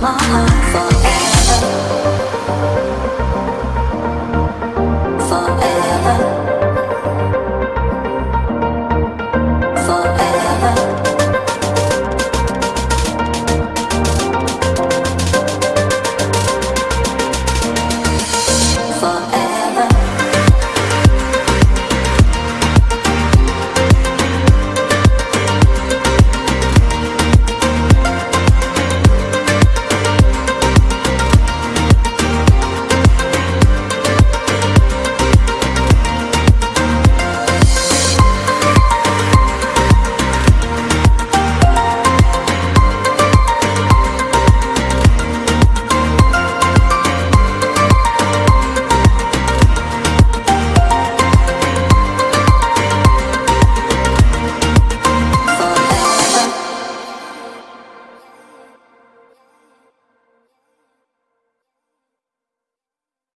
my heart.